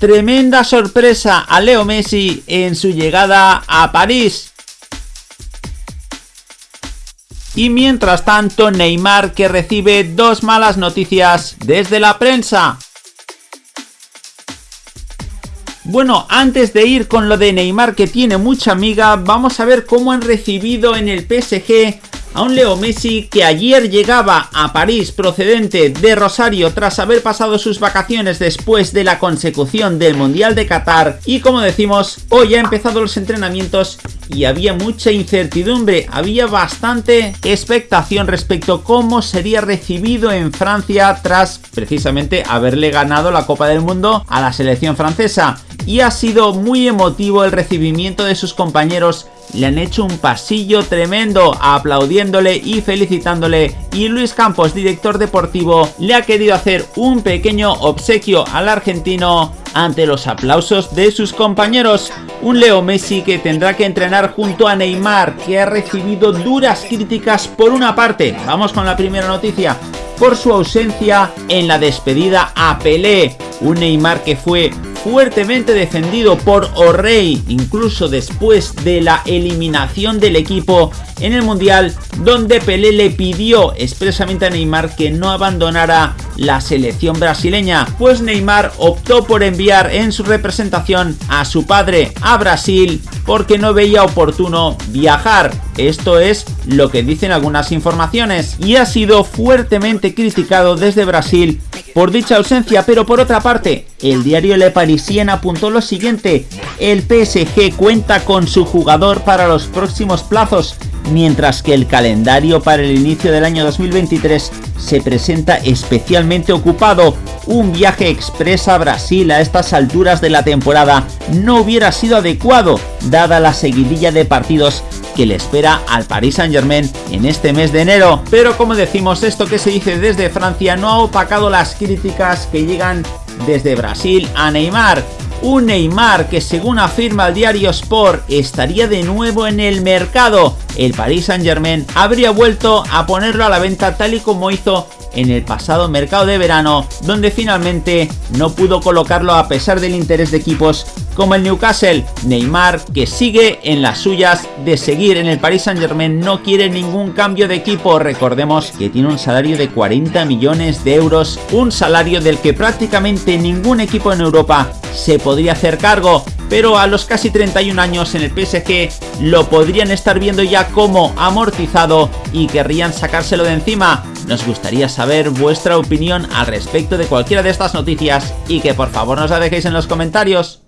tremenda sorpresa a Leo Messi en su llegada a París. Y mientras tanto Neymar que recibe dos malas noticias desde la prensa. Bueno, antes de ir con lo de Neymar que tiene mucha amiga, vamos a ver cómo han recibido en el PSG a un Leo Messi que ayer llegaba a París procedente de Rosario tras haber pasado sus vacaciones después de la consecución del Mundial de Qatar. Y como decimos hoy ha empezado los entrenamientos y había mucha incertidumbre, había bastante expectación respecto a cómo sería recibido en Francia tras precisamente haberle ganado la Copa del Mundo a la selección francesa. Y ha sido muy emotivo el recibimiento de sus compañeros le han hecho un pasillo tremendo aplaudiéndole y felicitándole y Luis Campos, director deportivo, le ha querido hacer un pequeño obsequio al argentino ante los aplausos de sus compañeros. Un Leo Messi que tendrá que entrenar junto a Neymar, que ha recibido duras críticas por una parte. Vamos con la primera noticia. Por su ausencia en la despedida a Pelé. Un Neymar que fue fuertemente defendido por O'Reilly, incluso después de la eliminación del equipo en el Mundial, donde Pelé le pidió expresamente a Neymar que no abandonara la selección brasileña, pues Neymar optó por enviar en su representación a su padre a Brasil porque no veía oportuno viajar. Esto es lo que dicen algunas informaciones y ha sido fuertemente criticado desde Brasil por dicha ausencia, pero por otra parte, el diario Le Parisien apuntó lo siguiente, el PSG cuenta con su jugador para los próximos plazos, mientras que el calendario para el inicio del año 2023 se presenta especialmente ocupado. Un viaje express a Brasil a estas alturas de la temporada no hubiera sido adecuado, dada la seguidilla de partidos que le espera al Paris Saint Germain en este mes de enero. Pero como decimos, esto que se dice desde Francia no ha opacado las críticas que llegan desde Brasil a Neymar. Un Neymar que según afirma el diario Sport estaría de nuevo en el mercado. El Paris Saint Germain habría vuelto a ponerlo a la venta tal y como hizo en el pasado mercado de verano, donde finalmente no pudo colocarlo a pesar del interés de equipos como el Newcastle. Neymar, que sigue en las suyas de seguir en el Paris Saint Germain, no quiere ningún cambio de equipo. Recordemos que tiene un salario de 40 millones de euros, un salario del que prácticamente ningún equipo en Europa se podría hacer cargo pero a los casi 31 años en el PSG lo podrían estar viendo ya como amortizado y querrían sacárselo de encima. Nos gustaría saber vuestra opinión al respecto de cualquiera de estas noticias y que por favor nos la dejéis en los comentarios.